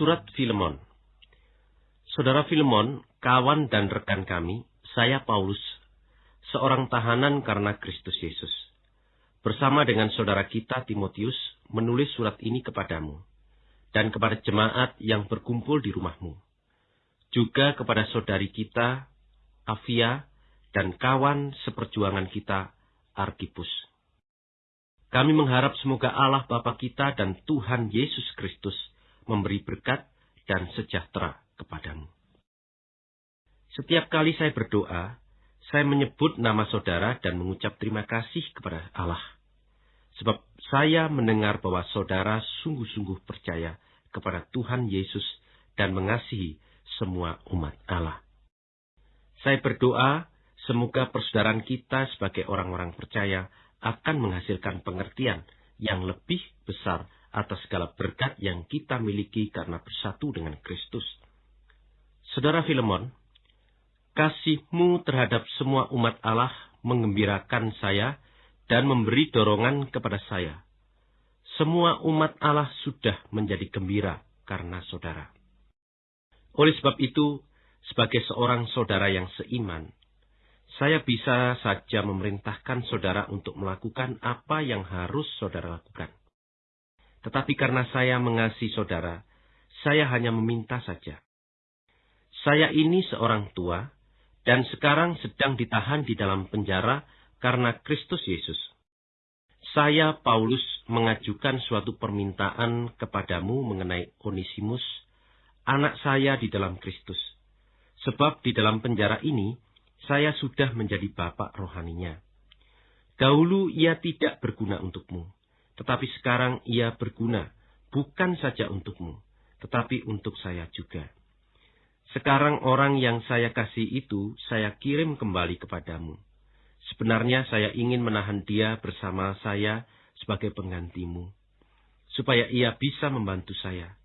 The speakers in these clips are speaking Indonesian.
Surat Filemon Saudara Filemon, kawan dan rekan kami, saya Paulus, seorang tahanan karena Kristus Yesus. Bersama dengan saudara kita Timotius, menulis surat ini kepadamu, dan kepada jemaat yang berkumpul di rumahmu. Juga kepada saudari kita, Afia, dan kawan seperjuangan kita, Arkipus. Kami mengharap semoga Allah Bapa kita dan Tuhan Yesus Kristus memberi berkat dan sejahtera kepadamu. Setiap kali saya berdoa, saya menyebut nama saudara dan mengucap terima kasih kepada Allah. Sebab saya mendengar bahwa saudara sungguh-sungguh percaya kepada Tuhan Yesus dan mengasihi semua umat Allah. Saya berdoa semoga persaudaraan kita sebagai orang-orang percaya akan menghasilkan pengertian yang lebih besar atas segala berkat yang kita miliki karena bersatu dengan Kristus. Saudara Filemon, kasihmu terhadap semua umat Allah mengembirakan saya dan memberi dorongan kepada saya. Semua umat Allah sudah menjadi gembira karena saudara. Oleh sebab itu, sebagai seorang saudara yang seiman, saya bisa saja memerintahkan saudara untuk melakukan apa yang harus saudara lakukan. Tetapi karena saya mengasihi saudara, saya hanya meminta saja. Saya ini seorang tua, dan sekarang sedang ditahan di dalam penjara karena Kristus Yesus. Saya, Paulus, mengajukan suatu permintaan kepadamu mengenai Onisimus, anak saya di dalam Kristus. Sebab di dalam penjara ini, saya sudah menjadi bapak rohaninya. Dahulu ia tidak berguna untukmu, tetapi sekarang ia berguna bukan saja untukmu, tetapi untuk saya juga. Sekarang orang yang saya kasih itu saya kirim kembali kepadamu. Sebenarnya saya ingin menahan dia bersama saya sebagai penggantimu, supaya ia bisa membantu saya.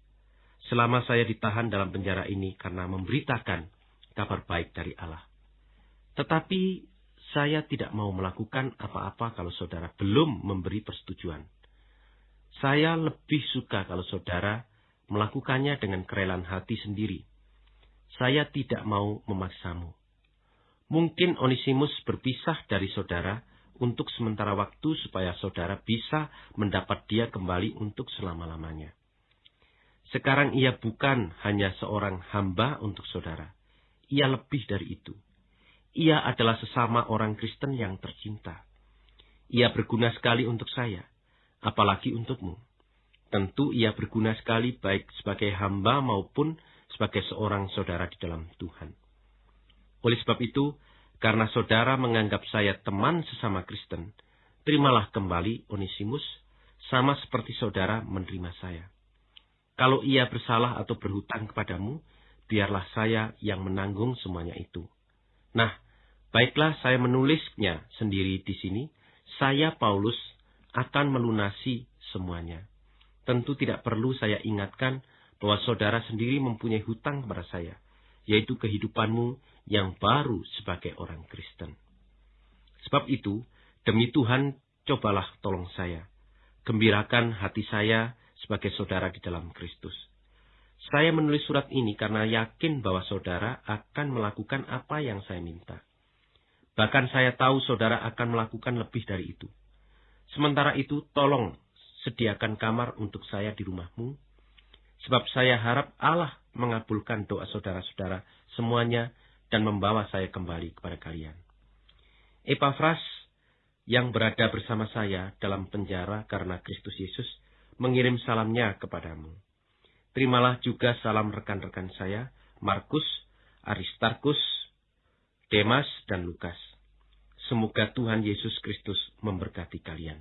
Selama saya ditahan dalam penjara ini karena memberitakan kabar baik dari Allah. Tetapi saya tidak mau melakukan apa-apa kalau saudara belum memberi persetujuan. Saya lebih suka kalau saudara melakukannya dengan kerelaan hati sendiri. Saya tidak mau memaksamu. Mungkin Onisimus berpisah dari saudara untuk sementara waktu supaya saudara bisa mendapat dia kembali untuk selama-lamanya. Sekarang ia bukan hanya seorang hamba untuk saudara. Ia lebih dari itu. Ia adalah sesama orang Kristen yang tercinta. Ia berguna sekali untuk saya apalagi untukmu. Tentu ia berguna sekali baik sebagai hamba maupun sebagai seorang saudara di dalam Tuhan. Oleh sebab itu, karena saudara menganggap saya teman sesama Kristen, terimalah kembali Onisimus sama seperti saudara menerima saya. Kalau ia bersalah atau berhutang kepadamu, biarlah saya yang menanggung semuanya itu. Nah, baiklah saya menulisnya sendiri di sini. Saya Paulus akan melunasi semuanya. Tentu tidak perlu saya ingatkan bahwa saudara sendiri mempunyai hutang kepada saya, yaitu kehidupanmu yang baru sebagai orang Kristen. Sebab itu, demi Tuhan, cobalah tolong saya. Gembirakan hati saya sebagai saudara di dalam Kristus. Saya menulis surat ini karena yakin bahwa saudara akan melakukan apa yang saya minta. Bahkan saya tahu saudara akan melakukan lebih dari itu. Sementara itu, tolong sediakan kamar untuk saya di rumahmu, sebab saya harap Allah mengabulkan doa saudara-saudara semuanya dan membawa saya kembali kepada kalian. Epafras yang berada bersama saya dalam penjara karena Kristus Yesus mengirim salamnya kepadamu. Terimalah juga salam rekan-rekan saya, Markus, Aristarkus, Demas, dan Lukas. Semoga Tuhan Yesus Kristus memberkati kalian.